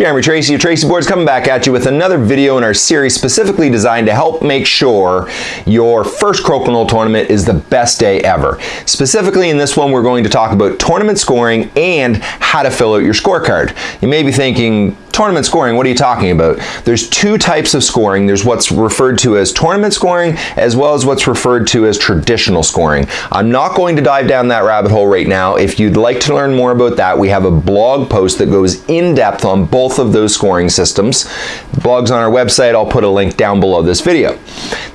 Jeremy Tracy of Tracy Boards coming back at you with another video in our series specifically designed to help make sure your first Crokinole tournament is the best day ever. Specifically in this one we're going to talk about tournament scoring and how to fill out your scorecard. You may be thinking, tournament scoring, what are you talking about? There's two types of scoring. There's what's referred to as tournament scoring as well as what's referred to as traditional scoring. I'm not going to dive down that rabbit hole right now. If you'd like to learn more about that, we have a blog post that goes in depth on both of those scoring systems. The blog's on our website. I'll put a link down below this video.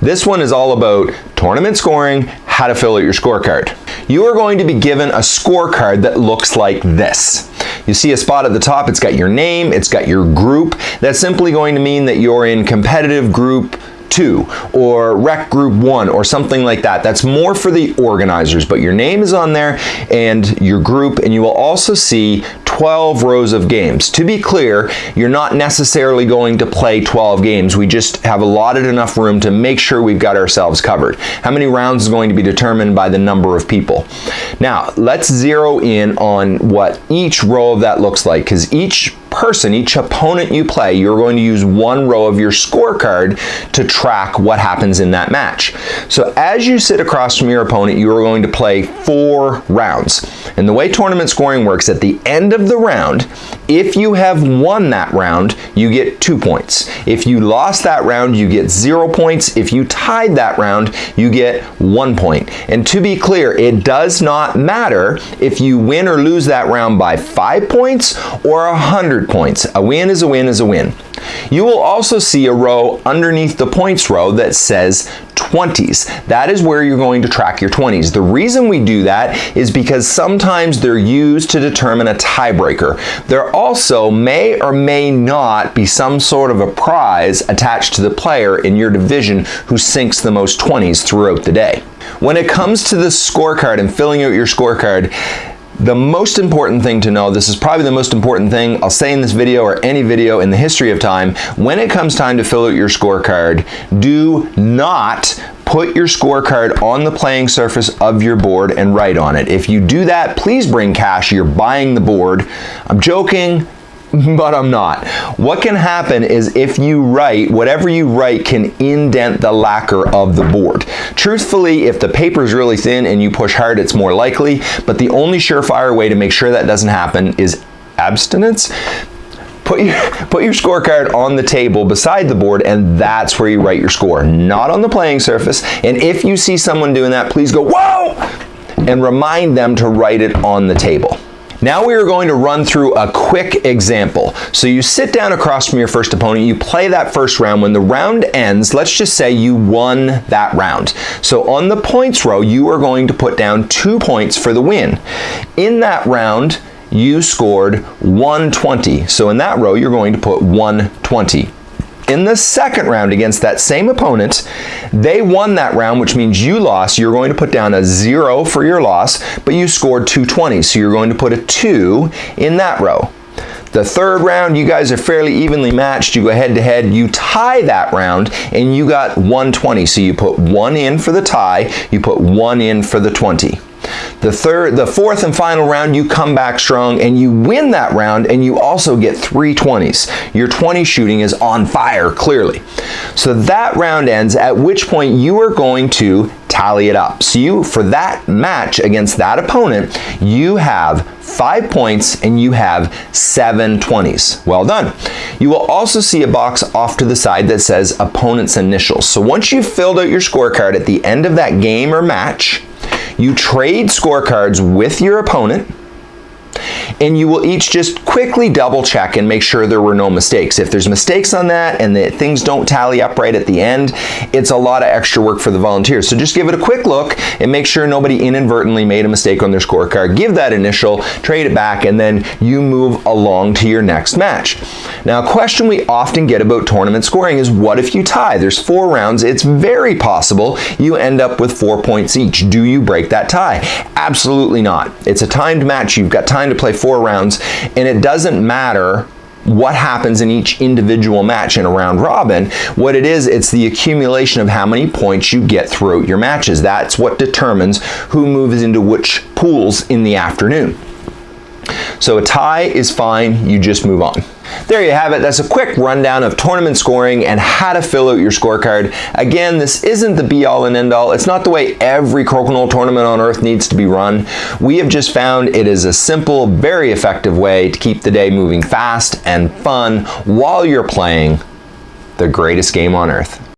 This one is all about tournament scoring, how to fill out your scorecard. You are going to be given a scorecard that looks like this. You see a spot at the top, it's got your name, it's got your group. That's simply going to mean that you're in competitive group 2 or rec group 1 or something like that. That's more for the organizers, but your name is on there and your group and you will also see 12 rows of games. To be clear, you're not necessarily going to play 12 games. We just have allotted enough room to make sure we've got ourselves covered. How many rounds is going to be determined by the number of people. Now, let's zero in on what each row of that looks like because each person, each opponent you play, you're going to use one row of your scorecard to track what happens in that match. So as you sit across from your opponent, you are going to play four rounds. And the way tournament scoring works, at the end of the round, if you have won that round, you get two points. If you lost that round, you get zero points. If you tied that round, you get one point. And to be clear, it does not matter if you win or lose that round by five points or a hundred points. A win is a win is a win. You will also see a row underneath the points row that says 20s. That is where you're going to track your 20s. The reason we do that is because sometimes they're used to determine a tiebreaker. There also may or may not be some sort of a prize attached to the player in your division who sinks the most 20s throughout the day. When it comes to the scorecard and filling out your scorecard, the most important thing to know, this is probably the most important thing I'll say in this video or any video in the history of time, when it comes time to fill out your scorecard, do not put your scorecard on the playing surface of your board and write on it. If you do that, please bring cash. You're buying the board. I'm joking but I'm not. What can happen is if you write, whatever you write can indent the lacquer of the board. Truthfully, if the paper is really thin and you push hard, it's more likely, but the only surefire way to make sure that doesn't happen is abstinence. Put your, put your scorecard on the table beside the board and that's where you write your score, not on the playing surface. And if you see someone doing that, please go, whoa, and remind them to write it on the table. Now we are going to run through a quick example. So you sit down across from your first opponent, you play that first round. When the round ends, let's just say you won that round. So on the points row, you are going to put down two points for the win. In that round, you scored 120. So in that row, you're going to put 120. In the second round against that same opponent, they won that round, which means you lost. You're going to put down a zero for your loss, but you scored 220, so you're going to put a two in that row. The third round, you guys are fairly evenly matched. You go head to head, you tie that round, and you got 120. So you put one in for the tie, you put one in for the 20. The third, the fourth and final round, you come back strong and you win that round and you also get three 20s. Your 20 shooting is on fire, clearly. So that round ends, at which point you are going to tally it up. So you, for that match against that opponent, you have five points and you have seven 20s. Well done. You will also see a box off to the side that says opponent's initials. So once you've filled out your scorecard at the end of that game or match, you trade scorecards with your opponent and you will each just quickly double check and make sure there were no mistakes. If there's mistakes on that and that things don't tally up right at the end, it's a lot of extra work for the volunteers. So just give it a quick look and make sure nobody inadvertently made a mistake on their scorecard. Give that initial, trade it back, and then you move along to your next match. Now, a question we often get about tournament scoring is what if you tie? There's four rounds. It's very possible you end up with four points each. Do you break that tie? Absolutely not. It's a timed match. You've got time to play four rounds, and it doesn't matter what happens in each individual match in a round robin. What it is, it's the accumulation of how many points you get throughout your matches. That's what determines who moves into which pools in the afternoon. So a tie is fine, you just move on. There you have it. That's a quick rundown of tournament scoring and how to fill out your scorecard. Again, this isn't the be all and end all. It's not the way every crokinole tournament on earth needs to be run. We have just found it is a simple, very effective way to keep the day moving fast and fun while you're playing the greatest game on earth.